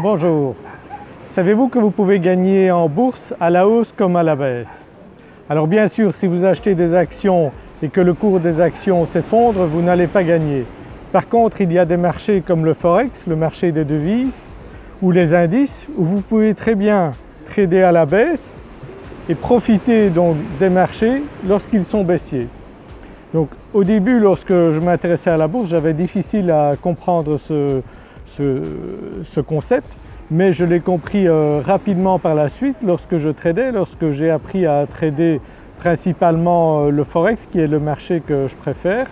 Bonjour. Savez-vous que vous pouvez gagner en bourse à la hausse comme à la baisse? Alors bien sûr si vous achetez des actions et que le cours des actions s'effondre, vous n'allez pas gagner. Par contre il y a des marchés comme le Forex, le marché des devises ou les indices où vous pouvez très bien trader à la baisse et profiter donc des marchés lorsqu'ils sont baissiers. Donc au début lorsque je m'intéressais à la bourse j'avais difficile à comprendre ce, ce, concept mais je l'ai compris euh, rapidement par la suite lorsque je tradais, lorsque j'ai appris à trader principalement euh, le Forex qui est le marché que je préfère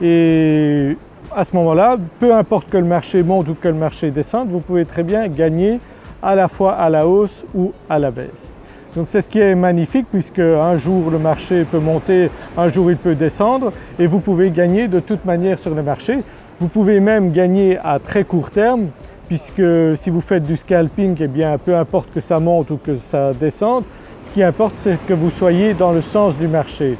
et à ce moment-là, peu importe que le marché monte ou que le marché descende, vous pouvez très bien gagner à la fois à la hausse ou à la baisse. Donc c'est ce qui est magnifique puisque un jour le marché peut monter, un jour il peut descendre et vous pouvez gagner de toute manière sur le marché. Vous pouvez même gagner à très court terme puisque si vous faites du scalping, eh bien peu importe que ça monte ou que ça descende, ce qui importe c'est que vous soyez dans le sens du marché.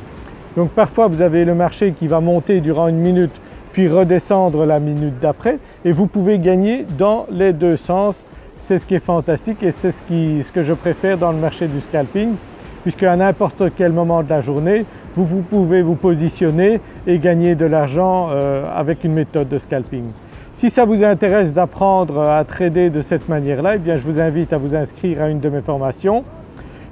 Donc parfois vous avez le marché qui va monter durant une minute puis redescendre la minute d'après et vous pouvez gagner dans les deux sens. C'est ce qui est fantastique et c'est ce, que je préfère dans le marché du scalping puisque à n'importe quel moment de la journée vous, pouvez vous positionner et gagner de l'argent euh, avec une méthode de scalping. Si ça vous intéresse d'apprendre à trader de cette manière-là, eh bien je vous invite à vous inscrire à une de mes formations.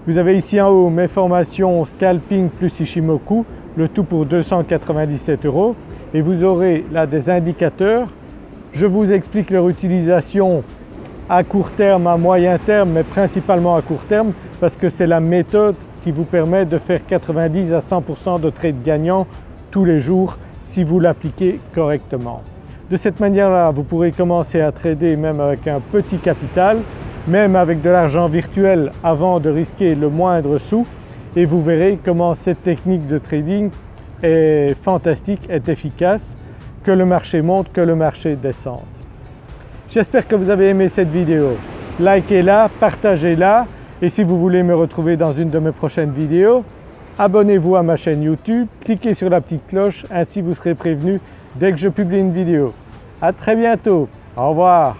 Vous avez ici en haut mes formations Scalping plus Ishimoku le tout pour 297 euros et vous aurez là des indicateurs. Je vous explique leur utilisation à court terme, à moyen terme mais principalement à court terme parce que c'est la méthode qui vous permet de faire 90 à 100% de trades gagnants tous les jours si vous l'appliquez correctement. De cette manière-là, vous pourrez commencer à trader même avec un petit capital, même avec de l'argent virtuel avant de risquer le moindre sou et vous verrez comment cette technique de trading est fantastique, est efficace, que le marché monte, que le marché descende. J'espère que vous avez aimé cette vidéo. Likez-la, partagez-la et si vous voulez me retrouver dans une de mes prochaines vidéos, abonnez-vous à ma chaîne YouTube, cliquez sur la petite cloche, ainsi vous serez prévenu dès que je publie une vidéo. À très bientôt, au revoir.